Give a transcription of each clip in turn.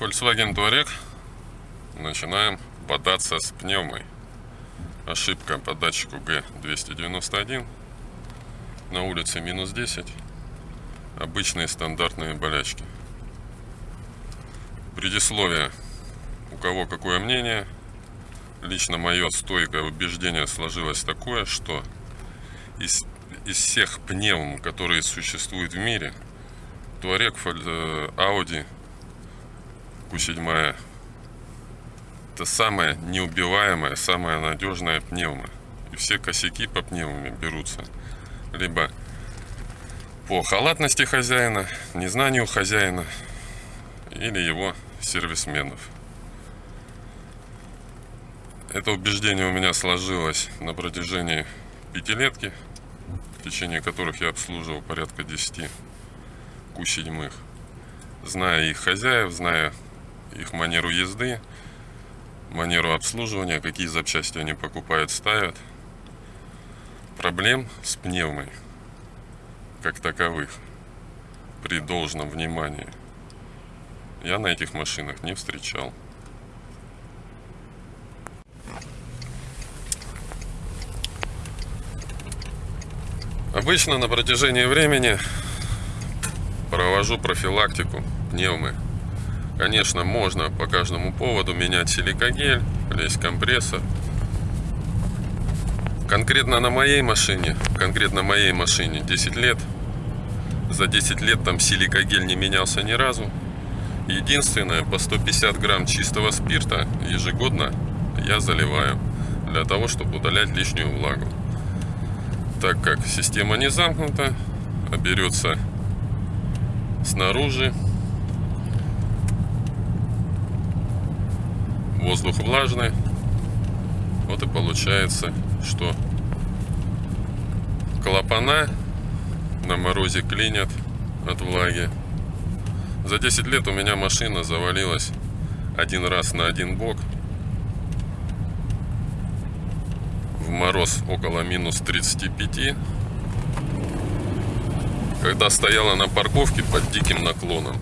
Volkswagen Touareg. Начинаем бодаться с пневмой. Ошибка по датчику G291. На улице минус 10. Обычные стандартные болячки. Предисловие. У кого какое мнение. Лично мое стойкое убеждение сложилось такое, что из, из всех пневм, которые существуют в мире, Туарек, Audi Q7 это самая неубиваемая, самая надежная пневма. И все косяки по пневмами берутся либо по халатности хозяина, незнанию хозяина или его сервисменов. Это убеждение у меня сложилось на протяжении пятилетки, в течение которых я обслуживал порядка 10 Q7. Зная их хозяев, зная их манеру езды, манеру обслуживания, какие запчасти они покупают, ставят. Проблем с пневмой, как таковых, при должном внимании, я на этих машинах не встречал. Обычно на протяжении времени провожу профилактику пневмы Конечно, можно по каждому поводу менять силикогель, лезть компрессор. Конкретно на моей машине, конкретно моей машине 10 лет. За 10 лет там силикогель не менялся ни разу. Единственное, по 150 грамм чистого спирта ежегодно я заливаю для того, чтобы удалять лишнюю влагу. Так как система не замкнута, а берется снаружи, воздух влажный. Вот и получается, что клапана на морозе клинят от влаги. За 10 лет у меня машина завалилась один раз на один бок. В мороз около минус 35. Когда стояла на парковке под диким наклоном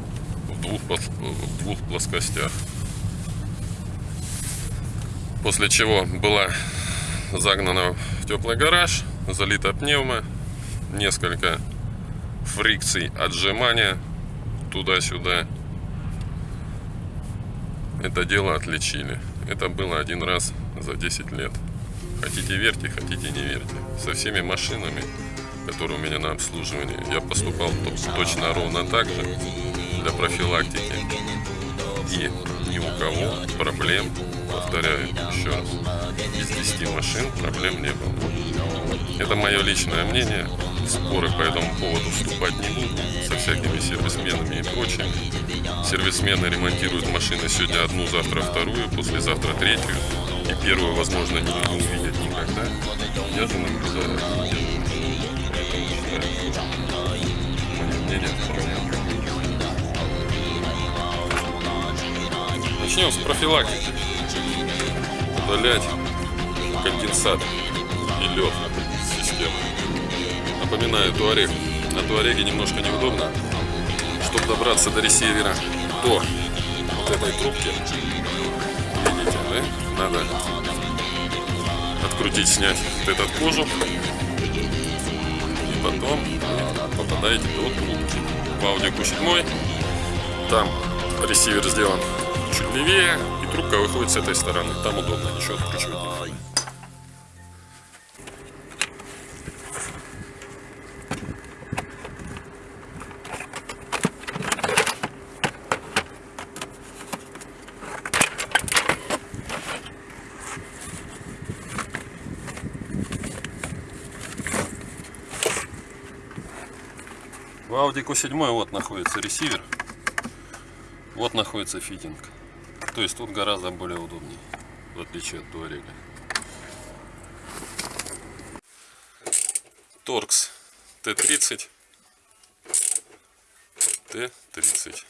в двух, в двух плоскостях. После чего была загнана в теплый гараж, залита пневма, несколько фрикций отжимания туда-сюда. Это дело отличили. Это было один раз за 10 лет. Хотите верьте, хотите не верьте. Со всеми машинами, которые у меня на обслуживании, я поступал точно ровно так же для профилактики. И ни у кого проблем повторяю еще раз, из 10 машин проблем не было. Это мое личное мнение, споры по этому поводу вступать не буду, со всякими сервисменами и прочими. Сервисмены ремонтируют машины сегодня одну, завтра вторую, послезавтра третью, и первую, возможно, не увидят никогда. Я же наблюдаю. Мое мнение Начнем с профилактики удалять конденсат и лед системы. Напоминаю, туарег. На туареге немножко неудобно. Чтобы добраться до ресивера, до вот этой трубки, видите, да? Надо открутить, снять вот этот кожух. И потом попадаете до трубки. В Audi Q7 там ресивер сделан чуть левее, трубка выходит с этой стороны. Там удобно, ничего откручивать не надо. В Audi Q7 вот находится ресивер, вот находится фитинг. То есть тут гораздо более удобнее, в отличие от Туарега. Торкс Т-30. Т-30.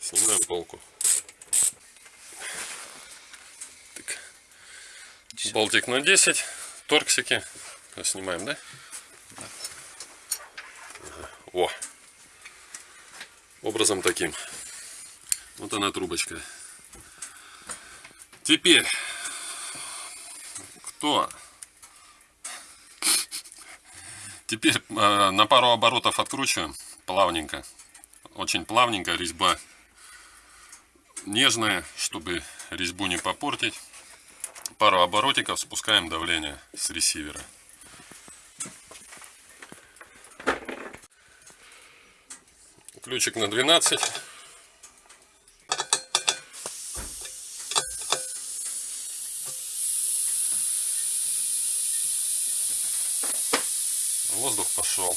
Снимаем полку. Так. Болтик на 10. Торксики. Снимаем, да? да. О! Образом таким. Вот она трубочка. Теперь, кто? Теперь э, на пару оборотов откручиваем плавненько. Очень плавненько резьба нежная, чтобы резьбу не попортить. Пару оборотиков спускаем давление с ресивера. Ключик на 12. Воздух пошел.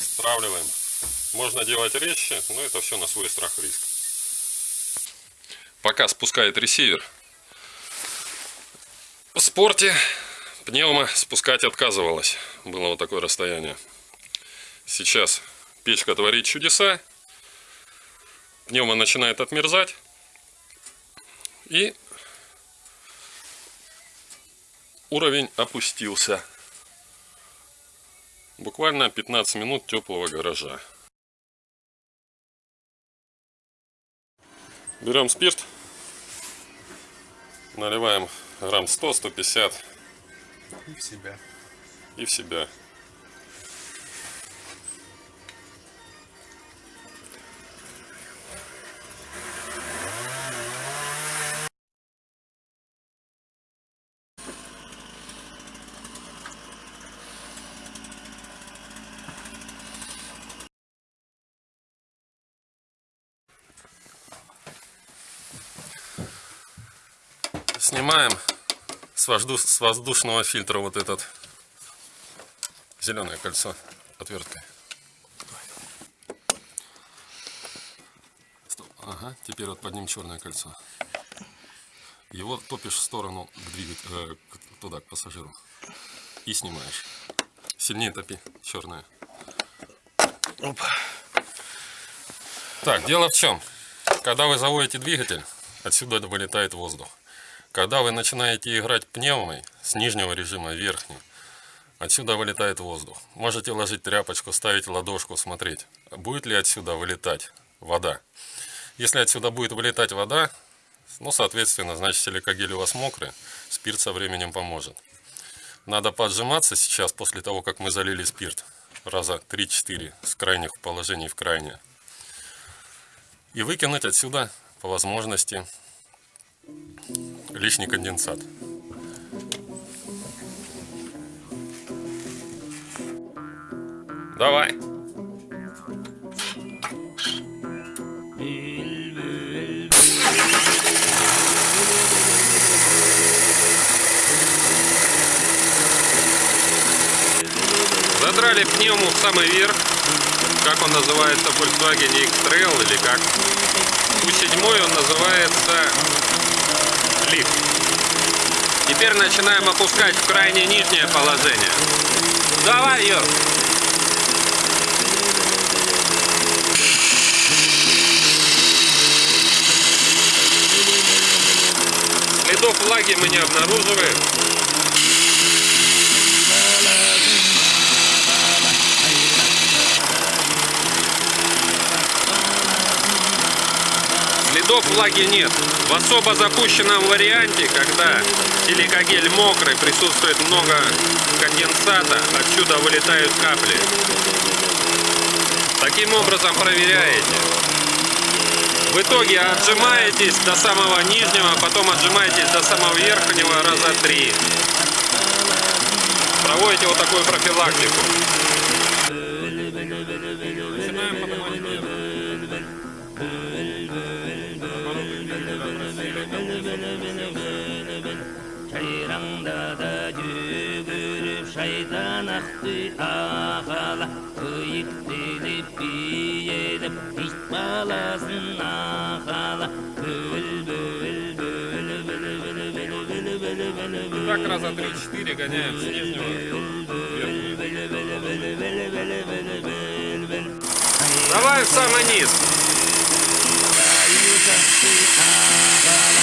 Стравливаем. Можно делать резче, но это все на свой страх и риск. Пока спускает ресивер. В спорте пневма спускать отказывалась. Было вот такое расстояние. Сейчас печка творит чудеса. Пневма начинает отмерзать. И уровень опустился. Буквально 15 минут теплого гаража. Берем спирт, наливаем грамм 100-150 И в себя. и в себя. Снимаем с, воздуш- с воздушного фильтра вот этот зеленое кольцо отверткой. Ага, теперь вот под ним черное кольцо. Его топишь в сторону к двигать- э, туда, к пассажиру. И снимаешь. Сильнее топи, черное. Опа. Так, дело в чем? Когда вы заводите двигатель, отсюда вылетает воздух. Когда вы начинаете играть пневмой с нижнего режима в верхний, отсюда вылетает воздух. Можете ложить тряпочку, ставить ладошку, смотреть, будет ли отсюда вылетать вода. Если отсюда будет вылетать вода, ну, соответственно, значит силикагель у вас мокрый, спирт со временем поможет. Надо поджиматься сейчас, после того, как мы залили спирт, раза 3-4 с крайних положений в крайнее. И выкинуть отсюда, по возможности, лишний конденсат. Давай. Задрали пневму в самый верх. Как он называется в Volkswagen X-Trail или как? У седьмой он называется лифт. Теперь начинаем опускать в крайне нижнее положение. Давай, Йор. Следов влаги мы не обнаруживаем. Следов влаги нет. В особо запущенном варианте, когда силикагель мокрый, присутствует много конденсата, отсюда вылетают капли. Таким образом проверяете. В итоге отжимаетесь до самого нижнего, потом отжимаетесь до самого верхнего раза три. Проводите вот такую профилактику. Biyelim hiç balasın ağala Bül bül bül bül bül bül bül bül bül bül Так раза 3-4 гоняем с нижнего. Давай в самый низ. ağala